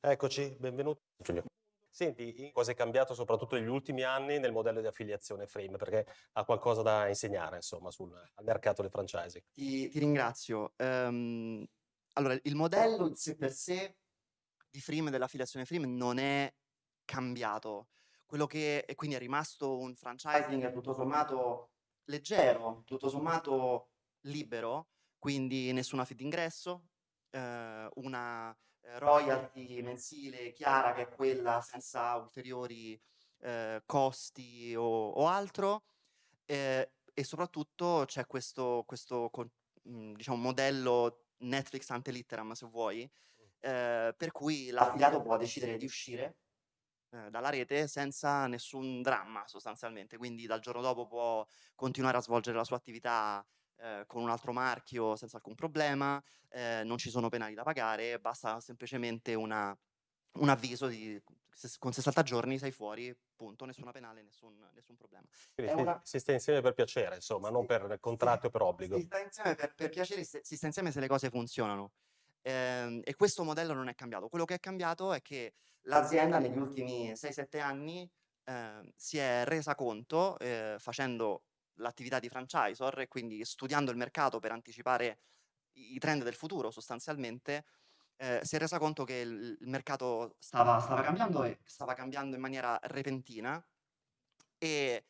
Eccoci, benvenuto Giulio. Senti, cosa è cambiato soprattutto negli ultimi anni nel modello di affiliazione Frame? Perché ha qualcosa da insegnare, insomma, sul mercato del franchising. Ti ti ringrazio. Ehm, allora il modello in sé per sé di Frame, dell'affiliazione Frame non è cambiato. Quello che e quindi è rimasto un franchising tutto sommato leggero, tutto sommato libero, quindi nessuna fee d'ingresso, ehm, una, royalty mensile chiara che è quella senza ulteriori, ehm, costi o o altro, ehm, e soprattutto c'è questo questo con mhmm, diciamo modello Netflix ante litteram se vuoi, ehm, per cui l'affiliato può decidere di uscire, ehm, dalla rete senza nessun dramma sostanzialmente, quindi dal giorno dopo può continuare a svolgere la sua attività, ehm, con un altro marchio senza alcun problema, ehm, non ci sono penali da pagare, basta semplicemente una un avviso di con 60 giorni sei fuori, punto, nessuna penale, nessun nessun problema. Si una si sta insieme per piacere, insomma, non Sì, per contratto o per obbligo. si sta insieme per per piacere, si si sta insieme se le cose funzionano. Ehm, e questo modello non è cambiato. Quello che è cambiato è che l'azienda negli ultimi 6, 7 anni, ehm, si è resa conto, ehm, facendo l'attività di franchisor e quindi studiando il mercato per anticipare i trend del futuro sostanzialmente, ehm, si è resa conto che il il mercato stava stava cambiando e stava cambiando in maniera repentina e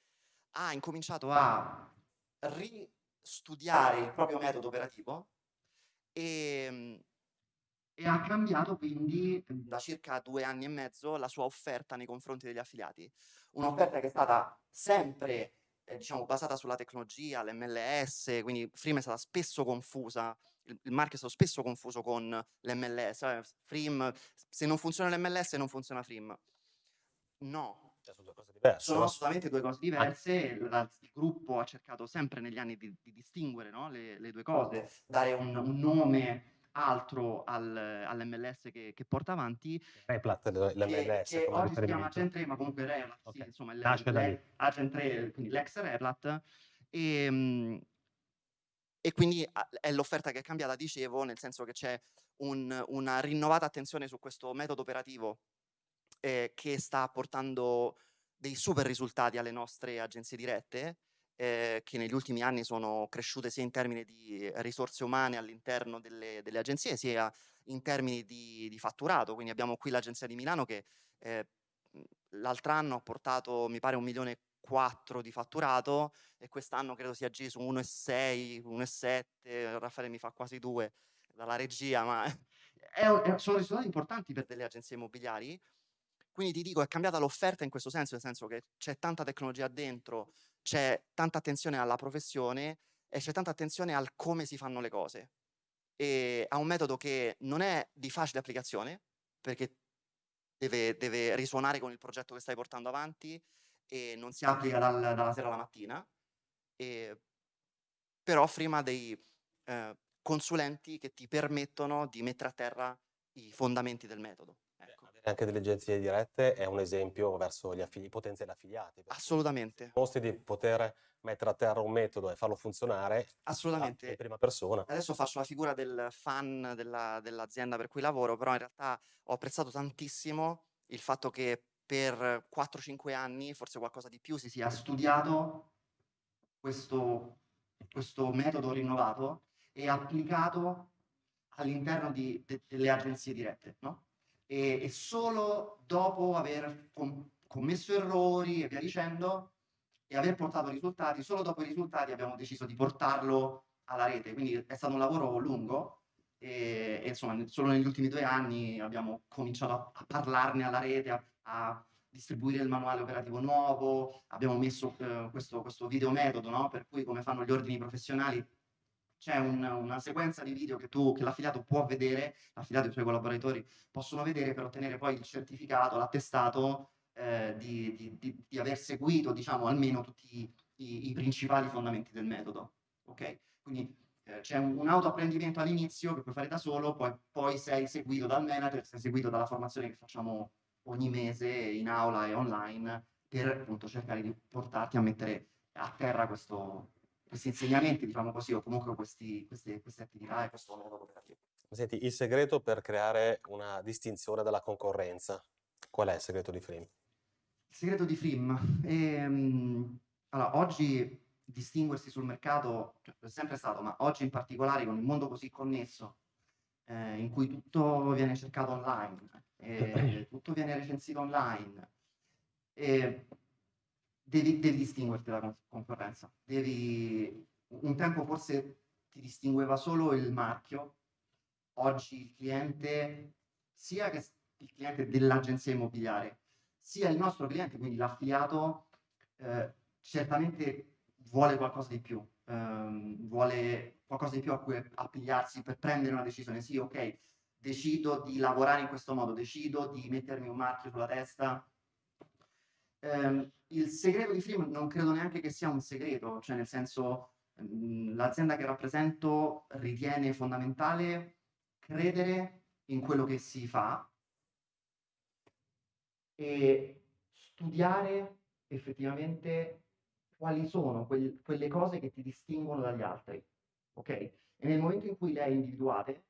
ha incominciato a ristudiare il proprio metodo operativo, ehm, e ha cambiato quindi da circa 2 anni e mezzo la sua offerta nei confronti degli affiliati. Un'offerta che è stata sempre, ehm, diciamo basata sulla tecnologia, l'MLS, quindi Frame è stata spesso confusa il il marchio è stato spesso confuso con l'MLS, eh, Frame se non funziona l'MLS non funziona Frame. No. Cioè son 2 cose diverse, Sono no? assolutamente 2 cose diverse, il gruppo ha cercato sempre negli anni di di distinguere, no, le le 2 cose, dare un un nome altro al all'MLS che che porta avanti Replat l che l'MLS che come oggi si chiama. Agent 3, ma comunque Replat, sì, Okay, insomma nasce da lì. l'e Agent 3, quindi l'ex Replat, ehm e quindi a è l'offerta che è cambiata, dicevo, nel senso che c'è un una rinnovata attenzione su questo metodo operativo, ehm, che sta portando dei super risultati alle nostre agenzie dirette, ehm, che negli ultimi anni sono cresciute sia in termini di risorse umane all'interno delle delle agenzie, sia in termini di di fatturato. Quindi abbiamo qui l'agenzia di Milano che, ehm, mhmm, l'altr'anno ha portato mi pare 1.400.000 di fatturato e quest'anno credo si aggiri su 1,6, 1,7, Raffaele mi fa quasi 2 dalla regia, ma è un è sono risultati importanti per delle agenzie immobiliari. Quindi ti dico è cambiata l'offerta in questo senso, nel senso che c'è tanta tecnologia dentro, c'è tanta attenzione alla professione e c'è tanta attenzione al come si fanno le cose. Ehm, a un metodo che non è di facile applicazione, perché deve deve risuonare con il progetto che stai portando avanti e non si applica dal dalla sera alla mattina, ehm però ha dei, ehm, consulenti che ti permettono di mettere a terra i fondamenti del metodo, anche delle agenzie dirette è un esempio verso gli affili potenziali affiliati, Assolutamente. dimostri di poter mettere a terra un metodo e farlo funzionare, in Assolutamente. prima persona. Adesso faccio la figura del fan della dell'azienda per cui lavoro, però in realtà ho apprezzato tantissimo il fatto che per 4, 5 anni, forse qualcosa di più, si sia studiato questo questo metodo rinnovato e applicato all'interno delle agenzie dirette, no, e e solo dopo aver com commesso errori e via dicendo, e aver portato risultati, solo dopo i risultati abbiamo deciso di portarlo alla rete. Quindi è stato un lavoro lungo, ehm, e insomma solo negli ultimi 2 anni abbiamo cominciato a a parlarne alla rete, a a distribuire il manuale operativo nuovo, abbiamo messo, uhm, questo questo video no, per cui come fanno gli ordini professionali, c'è un una sequenza di video che tu che l'affiliato può vedere, l'affiliato e i suoi collaboratori possono vedere per ottenere poi il certificato, l'attestato, ehm, di di di di aver seguito, diciamo, almeno tutti i i principali fondamenti del metodo, okay. Quindi, ehm, c'è un un autoapprendimento all'inizio che puoi fare da solo, poi poi sei seguito dal manager, sei seguito dalla formazione che facciamo ogni mese in aula e online per, appunto, cercare di portarti a mettere a terra questo questi insegnamenti, diciamo così, o comunque questi queste queste attività e questo metodo operativo. Senti, il segreto per creare una distinzione dalla concorrenza, qual è il segreto di Frame? Il segreto di Frim? Ehm, allora, oggi distinguersi sul mercato cioè, è sempre stato, ma oggi in particolare con il mondo così connesso, eh, in cui tutto viene cercato online, eh, tutto viene recensito online, eh, devi, devi, distinguerti dalla concorrenza. Devi, un tempo forse ti distingueva solo il marchio, oggi il cliente, sia che il cliente dell'agenzia immobiliare, sia il nostro cliente, quindi l'affiliato, eh, certamente vuole qualcosa di più, ehm, vuole qualcosa di più a cui appigliarsi per prendere una decisione. Sì, ok, decido di lavorare in questo modo, decido di mettermi un marchio sulla testa. Eh, il segreto di Freem non credo neanche che sia un segreto, cioè nel senso mhmm, l'azienda che rappresento ritiene fondamentale credere in quello che si fa e studiare effettivamente quali sono quel, quelle cose che ti distinguono dagli altri, ok? E nel momento in cui le hai individuate,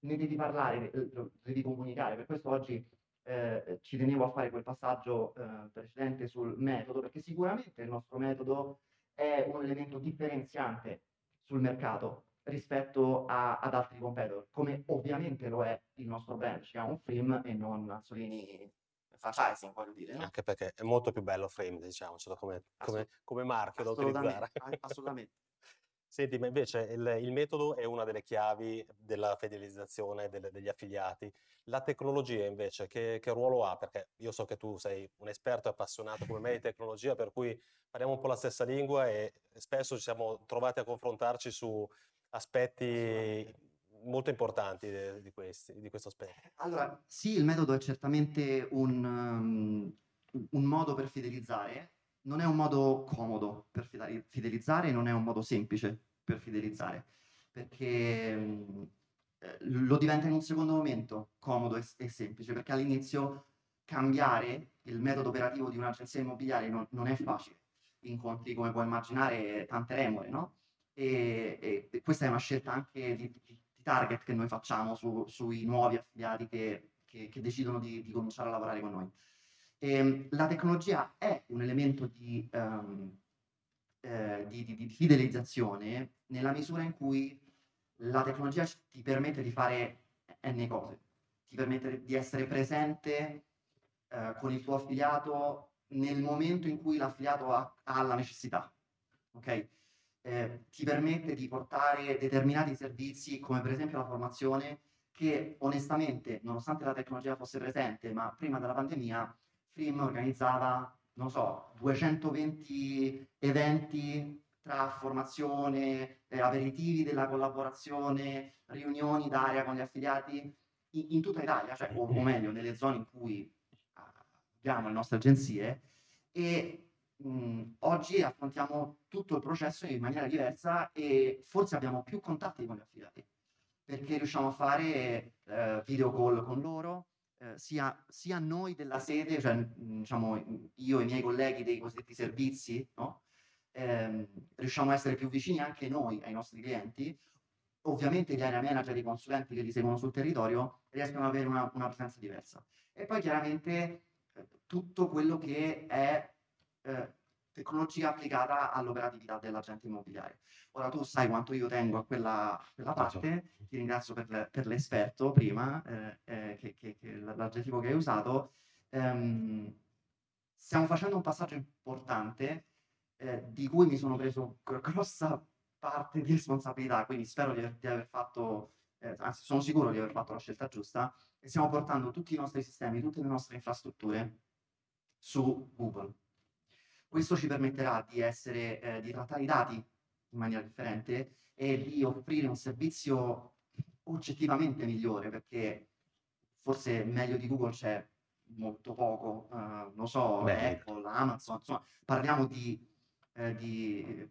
ne devi parlare, lo devi comunicare. Per questo oggi eh, ci tenevo a fare quel passaggio eh, precedente sul metodo, perché sicuramente il nostro metodo è un elemento differenziante sul mercato rispetto a, ad altri competitor, come ovviamente lo è il nostro brand, chiama un Frame e non Azzolini franchising, voglio dire. No? Anche perché è molto più bello Frame, diciamocelo, come, come, come marchio da utilizzare. assolutamente. Senti, ma invece il, il, metodo è una delle chiavi della fidelizzazione delle, degli affiliati. La tecnologia invece, che, che, ruolo ha? Perché io so che tu sei un esperto e appassionato come me di tecnologia, per cui parliamo un po' la stessa lingua e spesso ci siamo trovati a confrontarci su aspetti molto importanti di, di, questi, di questo aspetto. Allora, sì, il metodo è certamente un, um, un modo per fidelizzare, non è un modo comodo per fidelizzare, non è un modo semplice per fidelizzare, perché um, lo diventa in un secondo momento comodo e, e semplice, perché all'inizio cambiare il metodo operativo di un'agenzia immobiliare non, non, è facile. Incontri, come puoi immaginare, tante remore, no? E, e, questa è una scelta anche di, di, target che noi facciamo su, sui nuovi affiliati che, che, che decidono di, di, cominciare a lavorare con noi. E, ehm, la tecnologia è un elemento di, um, eh, di, di, fidelizzazione nella misura in cui la tecnologia ti permette di fare n cose, ti permette di essere presente eh, con il tuo affiliato nel momento in cui l'affiliato ha, ha la necessità. ok? eh, ti permette di portare determinati servizi, come per esempio la formazione, che onestamente, nonostante la tecnologia fosse presente, ma prima della pandemia, Frim organizzava, non so, 220 eventi tra formazione, eh, aperitivi della collaborazione, riunioni d'area con gli affiliati in, in tutta Italia, cioè, o, o, meglio, nelle zone in cui abbiamo le nostre agenzie, e mh, oggi affrontiamo tutto il processo in maniera diversa e forse abbiamo più contatti con gli affiliati perché riusciamo a fare eh, video call con loro, eh, sia, sia, noi della sede, cioè diciamo io e i miei colleghi dei cosiddetti servizi, no? eh, riusciamo a essere più vicini anche noi ai nostri clienti. Ovviamente gli area manager e i consulenti che li seguono sul territorio riescono ad avere una, una presenza diversa. E poi chiaramente eh, tutto quello che è eh, tecnologia applicata all'operatività dell'agente immobiliare. Ora tu sai quanto io tengo a quella, quella parte, ti ringrazio per, per l'esperto prima, eh, eh, che, che, che l'aggettivo che hai usato. Um, stiamo facendo un passaggio importante eh, di cui mi sono preso grossa parte di responsabilità, quindi spero di aver, di aver fatto, eh, anzi sono sicuro di aver fatto la scelta giusta, e stiamo portando tutti i nostri sistemi, tutte le nostre infrastrutture su Google. Questo ci permetterà di, essere, eh, di trattare i dati in maniera differente e di offrire un servizio oggettivamente migliore, perché forse meglio di Google c'è molto poco, uh, non so, Beh. Apple, Amazon, insomma, parliamo di, eh, di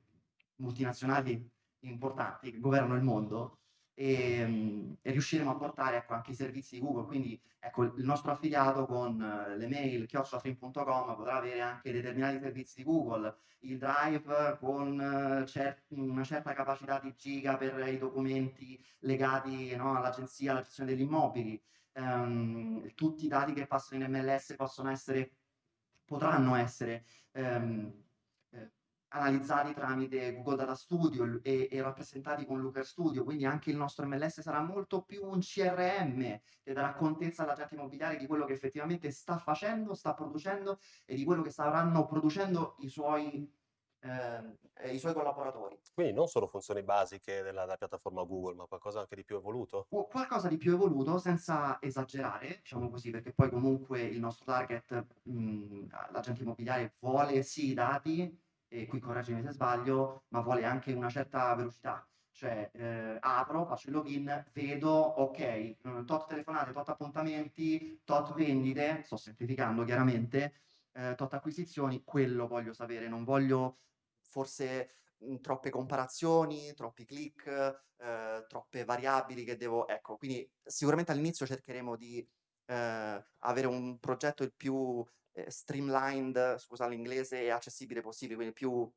multinazionali importanti che governano il mondo, e, mh, e riusciremo a portare ecco, anche i servizi di Google. Quindi ecco, il nostro affiliato con uh, le mail chiocciolafrim.com potrà avere anche determinati servizi di Google, il Drive con uh, cer una certa capacità di giga per i documenti legati no, all'agenzia, alla gestione degli immobili. Um, tutti i dati che passano in MLS possono essere, potranno essere um, analizzati tramite Google Data Studio e, e, rappresentati con Looker Studio, quindi anche il nostro MLS sarà molto più un CRM che darà contezza all'agente immobiliare di quello che effettivamente sta facendo, sta producendo e di quello che staranno producendo i suoi, eh, i suoi collaboratori. Quindi non solo funzioni basiche della, della, piattaforma Google, ma qualcosa anche di più evoluto? Qualcosa di più evoluto, senza esagerare, diciamo così, perché poi comunque il nostro target, l'agente immobiliare vuole sì i dati, e qui correggimi se sbaglio, ma vuole anche una certa velocità. Cioè, eh, apro, faccio il login, vedo, ok, eh, tot telefonate, tot appuntamenti, tot vendite, sto semplificando chiaramente, eh, tot acquisizioni, quello voglio sapere, non voglio forse mh, troppe comparazioni, troppi click, eh, troppe variabili che devo... Ecco, quindi sicuramente all'inizio cercheremo di eh, avere un progetto il più eh, streamlined, scusa l'inglese, e accessibile possibile, quindi più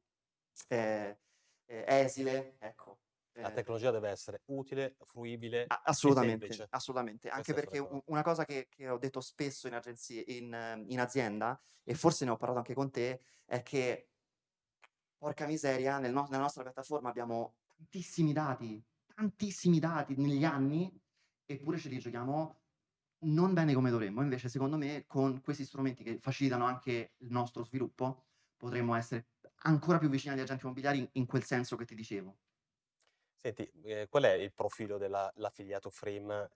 eh, eh, esile, ecco. La tecnologia deve essere utile, fruibile Assolutamente, assolutamente. Anche perché una cosa che, che ho detto spesso in agenzie, in, in azienda, e forse ne ho parlato anche con te, è che porca miseria, nel no- nella nostra piattaforma abbiamo tantissimi dati, tantissimi dati negli anni, eppure ce li giochiamo non bene come dovremmo. Invece, secondo me, con questi strumenti che facilitano anche il nostro sviluppo, potremmo essere ancora più vicini agli agenti immobiliari in quel senso che ti dicevo. Senti, eh, qual è il profilo dell'affiliato Frame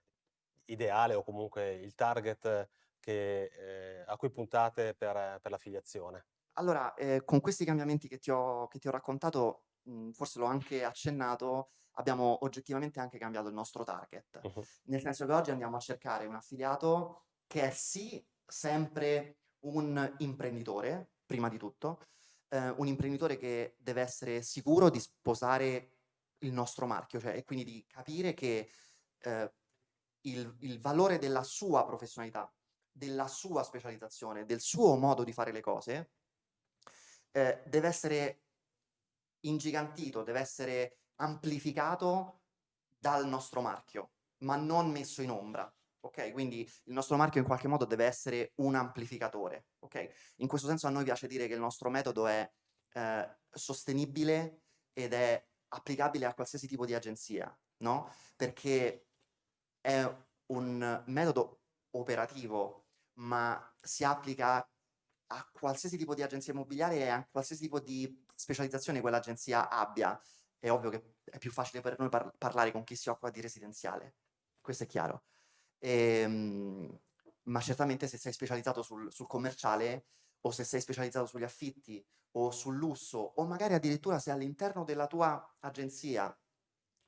ideale o comunque il target che, eh, a cui puntate per, per l'affiliazione? Allora, eh, con questi cambiamenti che ti ho, che ti ho raccontato, mh, forse l'ho anche accennato, abbiamo oggettivamente anche cambiato il nostro target. Uh-huh. Nel senso che oggi andiamo a cercare un affiliato che è sì sempre un imprenditore, prima di tutto, eh, un imprenditore che deve essere sicuro di sposare il nostro marchio, cioè e quindi di capire che eh, il, il valore della sua professionalità, della sua specializzazione, del suo modo di fare le cose, eh, deve essere ingigantito, deve essere amplificato dal nostro marchio, ma non messo in ombra. Ok, quindi il nostro marchio in qualche modo deve essere un amplificatore. Ok, in questo senso a noi piace dire che il nostro metodo è eh, sostenibile ed è applicabile a qualsiasi tipo di agenzia, no? Perché è un metodo operativo, ma si applica a qualsiasi tipo di agenzia immobiliare e a qualsiasi tipo di specializzazione quell'agenzia abbia è ovvio che è più facile per noi par parlare con chi si occupa di residenziale, questo è chiaro. Ehm, ma certamente se sei specializzato sul, sul commerciale o se sei specializzato sugli affitti o sul lusso o magari addirittura se all'interno della tua agenzia,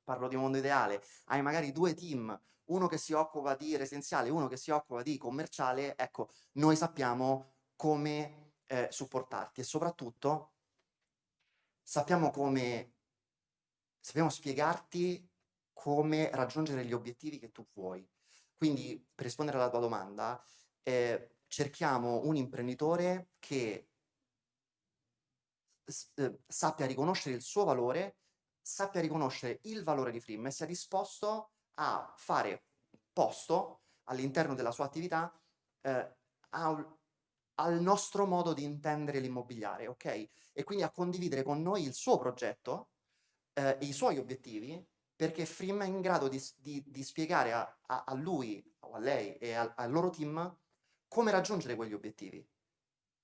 parlo di mondo ideale, hai magari due team, uno che si occupa di residenziale e uno che si occupa di commerciale, ecco, noi sappiamo come eh, supportarti e soprattutto sappiamo come sappiamo spiegarti come raggiungere gli obiettivi che tu vuoi. Quindi, per rispondere alla tua domanda, eh, cerchiamo un imprenditore che eh, sappia riconoscere il suo valore, sappia riconoscere il valore di Frim e sia disposto a fare posto all'interno della sua attività eh, al, al nostro modo di intendere l'immobiliare, ok? E quindi a condividere con noi il suo progetto eh, i suoi obiettivi perché Frim è in grado di, di, di spiegare a, a, a, lui o a lei e a, al loro team come raggiungere quegli obiettivi.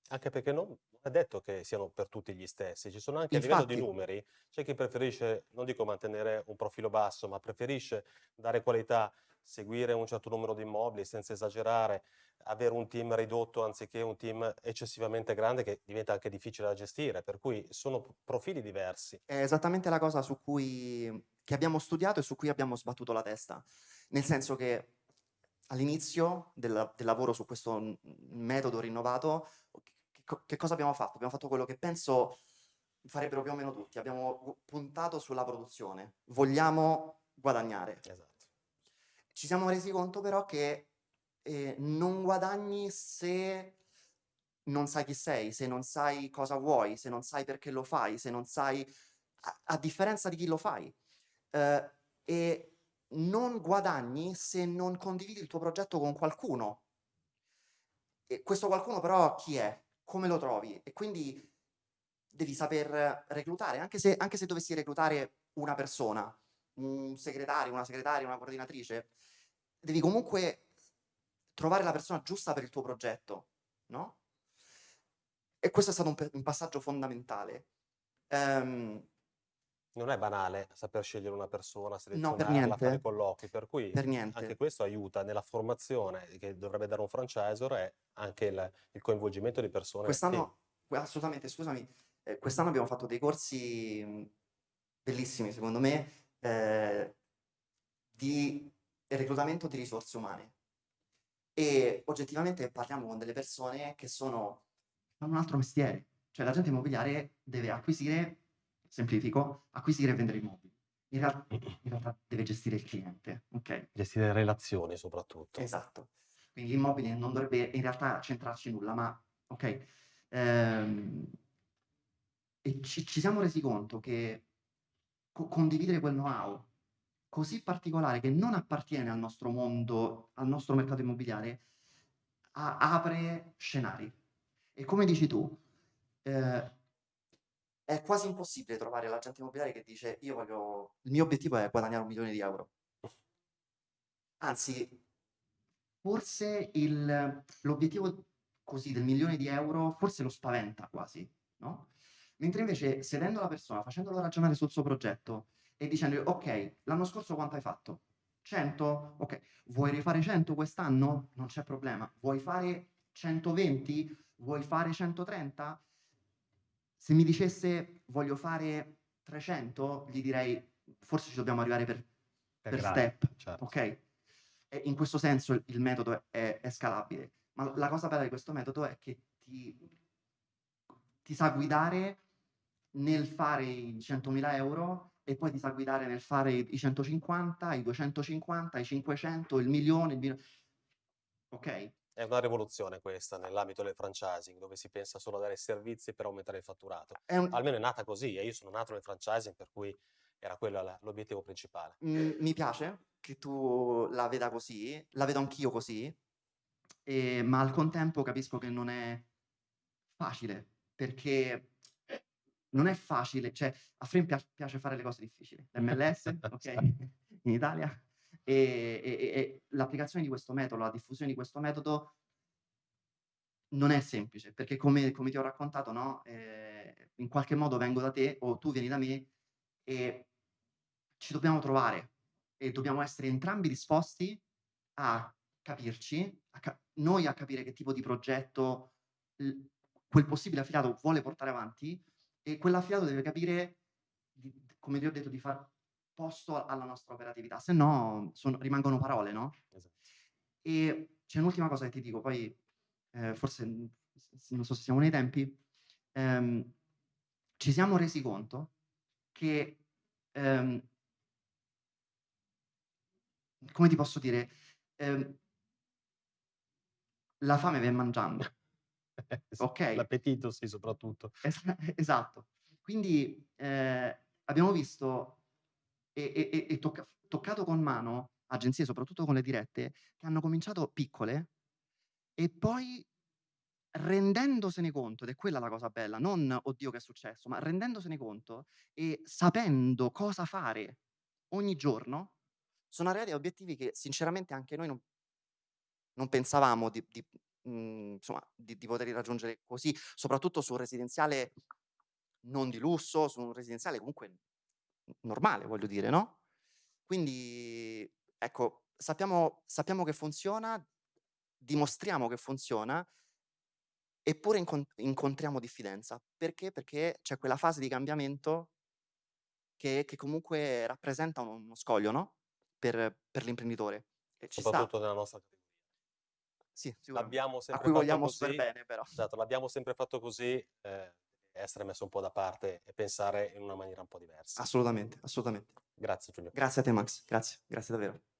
Anche perché non è detto che siano per tutti gli stessi, ci sono anche Infatti, a livello di numeri, c'è chi preferisce, non dico mantenere un profilo basso, ma preferisce dare qualità, seguire un certo numero di immobili senza esagerare, avere un team ridotto anziché un team eccessivamente grande che diventa anche difficile da gestire, per cui sono profili diversi. È esattamente la cosa su cui che abbiamo studiato e su cui abbiamo sbattuto la testa, nel senso che all'inizio del, del lavoro su questo metodo rinnovato, che, che cosa abbiamo fatto? Abbiamo fatto quello che penso farebbero più o meno tutti, abbiamo puntato sulla produzione, vogliamo guadagnare. Esatto. Ci siamo resi conto però che eh, non guadagni se non sai chi sei, se non sai cosa vuoi, se non sai perché lo fai, se non sai, a, a differenza di chi lo fai. Eh, e non guadagni se non condividi il tuo progetto con qualcuno. E questo qualcuno però chi è? Come lo trovi? E quindi devi saper reclutare, anche se, anche se dovessi reclutare una persona, un segretario, una segretaria, una coordinatrice, devi comunque trovare la persona giusta per il tuo progetto, no? E questo è stato un, un passaggio fondamentale. Um, non è banale saper scegliere una persona, no, per selezionarla, fare niente. colloqui, per cui Per anche questo aiuta nella formazione che dovrebbe dare un franchisor e anche il, il coinvolgimento di persone. Quest'anno, assolutamente, scusami, eh, quest'anno abbiamo fatto dei corsi bellissimi, secondo me, eh, di reclutamento di risorse umane. E oggettivamente parliamo con delle persone che sono hanno un altro mestiere. Cioè l'agente immobiliare deve acquisire, semplifico, acquisire e vendere immobili. In realtà, in realtà deve gestire il cliente, ok? Gestire relazioni soprattutto. Esatto. Quindi l'immobile non dovrebbe in realtà centrarci nulla, ma ok. Ehm, e ci, ci siamo resi conto che co- condividere quel know-how così particolare che non appartiene al nostro mondo, al nostro mercato immobiliare, a- apre scenari. E come dici tu, eh, è quasi impossibile trovare l'agente immobiliare che dice io voglio, il mio obiettivo è guadagnare un milione di euro. Anzi, forse il- l'obiettivo così del milione di euro forse lo spaventa quasi, no? Mentre invece sedendo la persona, facendolo ragionare sul suo progetto e dicendo ok, l'anno scorso quanto hai fatto? 100? Ok, vuoi rifare 100 quest'anno? Non c'è problema. Vuoi fare 120? Vuoi fare 130? Se mi dicesse voglio fare 300, gli direi forse ci dobbiamo arrivare per, per step, certo. ok? E in questo senso il metodo è, è scalabile. Ma la cosa bella di questo metodo è che ti, ti sa guidare nel fare i 100.000 euro e poi ti sa guidare nel fare i 150, i 250, i 500, il milione, il milione. Ok? È una rivoluzione questa nell'ambito del franchising, dove si pensa solo a dare servizi per aumentare il fatturato. Un- Almeno è nata così e io sono nato nel franchising, per cui era quello l'obiettivo principale. Mm, mi piace che tu la veda così, la vedo anch'io così, e- ma al contempo capisco che non è facile, perché non è facile, cioè a Frame pia- piace fare le cose difficili, l'MLS, ok, in Italia, e, e- e- l'applicazione di questo metodo, la diffusione di questo metodo non è semplice, perché come, come ti ho raccontato, no, eh, in qualche modo vengo da te o tu vieni da me e ci dobbiamo trovare e dobbiamo essere entrambi disposti a capirci, a ca- noi a capire che tipo di progetto l- quel possibile affiliato vuole portare avanti e quell'affiliato deve capire, di- come ti ho detto, di far posto alla nostra operatività, se no sono- rimangono parole, no? Esatto. E c'è un'ultima cosa che ti dico, poi eh, forse non so se siamo nei tempi, ehm, ci siamo resi conto che, ehm, come ti posso dire, ehm, la fame viene mangiando, ok? L'appetito, sì, soprattutto. Es- esatto. Quindi eh, abbiamo visto e, e- e- e tocca- toccato con mano agenzie, soprattutto con le dirette, che hanno cominciato piccole e poi rendendosene conto, ed è quella la cosa bella, non oddio che è successo, ma rendendosene conto e sapendo cosa fare ogni giorno, sono arrivati a obiettivi che sinceramente anche noi non, non pensavamo di, di, mh, insomma, di, di poter raggiungere così, soprattutto su un residenziale non di lusso, su un residenziale comunque normale, voglio dire, no? Quindi, ecco, sappiamo, sappiamo che funziona, dimostriamo che funziona, eppure incon- incontriamo diffidenza. Perché? Perché c'è quella fase di cambiamento che, che comunque rappresenta uno, uno scoglio, no? Per, per l'imprenditore. Ci sta. Soprattutto nella nostra categoria. Sì. L'abbiamo A sempre cui fatto vogliamo così. super bene, però. Esatto, l'abbiamo sempre fatto così, eh, essere messo un po' da parte e pensare in una maniera un po' diversa. Assolutamente, assolutamente. Grazie Giulio. Grazie a te Max, grazie, grazie davvero.